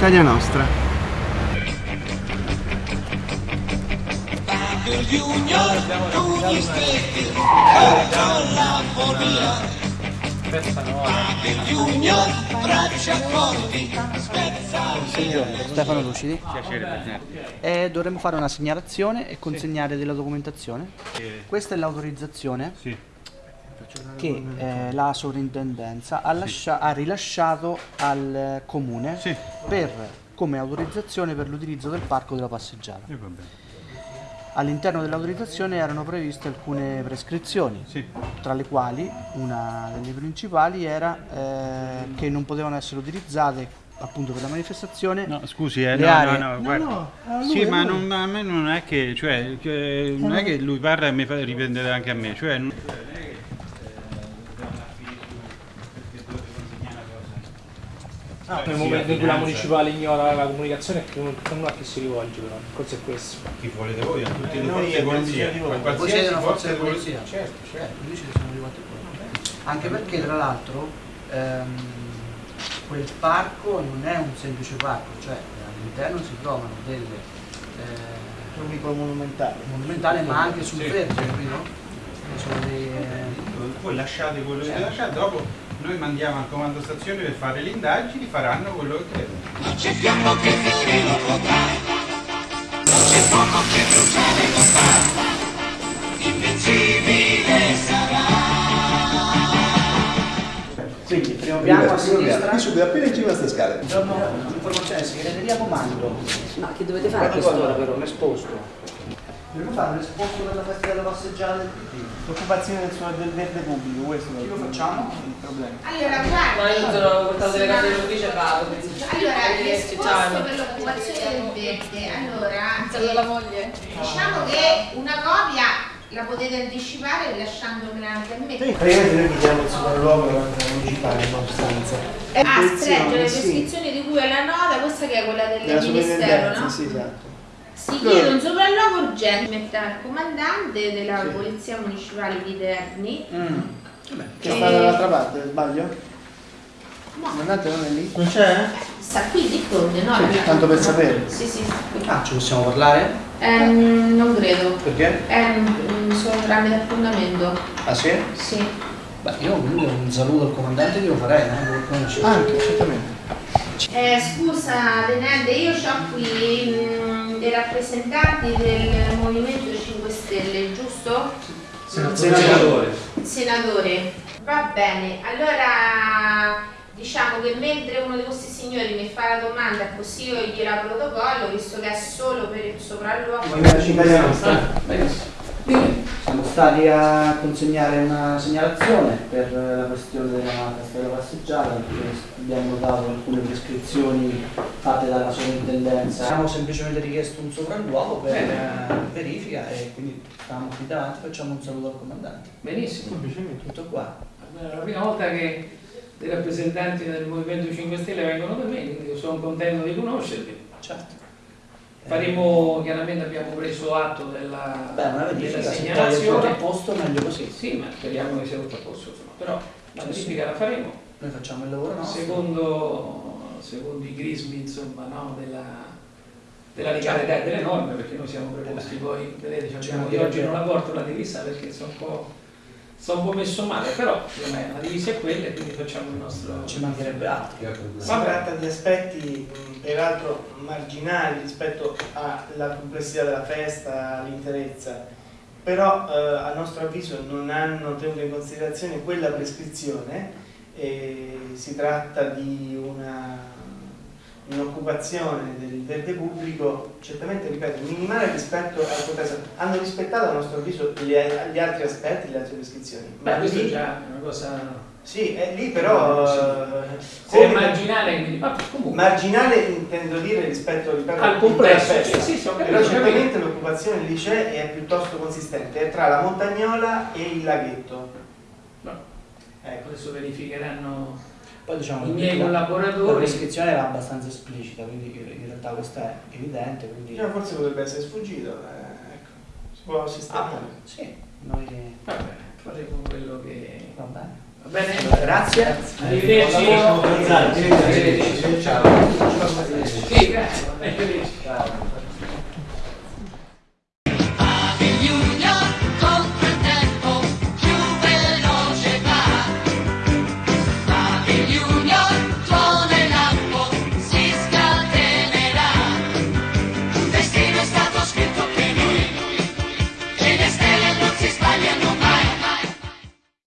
Italia Nostra. Stefano Lucidi. Piacere Presidente. E dovremmo fare una segnalazione e consegnare della documentazione. Eh, Questa è l'autorizzazione sì, che eh, la sovrintendenza ha, lascia- ha rilasciato al eh, comune Sì. per, come autorizzazione per l'utilizzo del parco della passeggiata. eh, va bene. All'interno dell'autorizzazione erano previste alcune prescrizioni, Sì. tra le quali una delle principali era eh, che non potevano essere utilizzate appunto per la manifestazione No, scusi, eh, le no, aree. no, no, guarda. no, a lui, sì, a ma lui. non- a me non è che, cioè, che- non è che lui parla e mi fa riprendere anche a me, cioè... non- Nel momento in cui la municipale ignora la comunicazione, che non non a chi si rivolge però, il concetto è questo. Chi volete voi? A tutte le Noi forze di polizia. voi. siete una forza di polizia? Certo, certo, arrivati qua. Anche perché tra l'altro ehm, quel parco non è un semplice parco, cioè all'interno si trovano delle eh, Un monumentale. monumentali ma anche sul Sì. verde, capito? Dei, eh, Voi lasciate quello che lasciate, dopo noi mandiamo al comando stazione per fare le indagini, faranno quello che credono. quindi primo piano a sinistra, Qui subito, appena in cima a queste scale. buongiorno, informazione segreteria comando. Ma che dovete fare a quest'ora però? Un esposto. Dobbiamo fare un esposto per la festa della passeggiata del PD. L'occupazione del, del verde pubblico, questo è lo facciamo? il problema. Allora, Ma guarda. io sono portato le case dell'ufficio e vado. Allora, l'esposto per l'occupazione del verde. Allora, Saluto la moglie. diciamo che una copia la potete anticipare lasciandomela anche a me. Praticamente noi chiediamo il sopralluogo della municipale, in sostanza. Ah, stretto le Sì. prescrizioni di cui è la nota, questa che è quella del Della Ministero, no? sì, esatto. Si chiede un sopralluogo urgente mette al comandante della Polizia Municipale di Terni. Che Eh. sta dall'altra parte, sbaglio? No, Comandante non è lì? Non c'è? sta qui di fronte, no? Sì, tanto per sapere. Sì, sì. Ah, ci possiamo parlare? Ehm, non credo. Perché? Un, solo tramite appuntamento. Ah sì? Sì. Beh, io comunque un saluto al comandante glielo farei, no? Lo conosci? Anche, certamente. Eh, scusa Tenente, io ho qui mm, dei rappresentanti del Movimento 5 Stelle, giusto? Senatore. Senatore. Va bene, allora diciamo che mentre uno di questi signori mi fa la domanda così io gliela protocollo, visto che è solo per il sopralluogo. Italia Nostra. Benissimo. Siamo stati a consegnare una segnalazione per la questione della festa della passeggiata perché abbiamo dato alcune prescrizioni fatte dalla sovrintendenza. Abbiamo semplicemente richiesto un sopralluogo per eh, verifica e quindi stavamo qui davanti, facciamo un saluto al comandante. Benissimo. Tutto qua. È la prima volta che dei rappresentanti del Movimento 5 Stelle vengono da me, quindi sono contento di conoscervi. Certo. Faremo, chiaramente abbiamo preso atto della, Beh, una della se segnalazione. a posto meglio così. Sì, ma speriamo che sia tutto a posto, insomma. però la verifica la faremo. Noi facciamo il lavoro nostro. Secondo, secondo i crismi insomma, no, della, della legalità e delle norme, perché noi siamo preposti poi, vedete, ci abbiamo, io oggi non la porto la divisa perché sono un po', sono un po' messo male, però la divisa è quella e quindi facciamo il nostro... Ci mancherebbe altro. Si tratta di aspetti peraltro marginali rispetto alla complessità della festa, all'interezza, però eh, a nostro avviso non hanno tenuto in considerazione quella prescrizione e si tratta di una un'occupazione del verde pubblico certamente, ripeto, minimale rispetto al contesto. Hanno rispettato a nostro avviso gli, gli altri aspetti, le altre prescrizioni. Beh, questo è lì- già una cosa... Sì, è lì però... eh, Se è marginale, quindi... Vabbè, comunque... Marginale intendo dire rispetto ripeto, Al complesso, festa. sì, sì, però certamente l'occupazione lì c'è e è piuttosto consistente, è tra la montagnola e il laghetto. No. Ecco. Adesso verificheranno Poi diciamo i che miei la- La collaboratori. prescrizione era abbastanza esplicita, quindi in realtà questa è evidente, quindi... Diciamo, forse potrebbe essere sfuggito, eh, ecco. si può Ah, sistemare. sì, noi... Va bene, faremo quello che... Va bene. Va bene? Grazie. Arrivederci. Arrivederci. Ciao. Sì, grazie. Arrivederci. Ciao.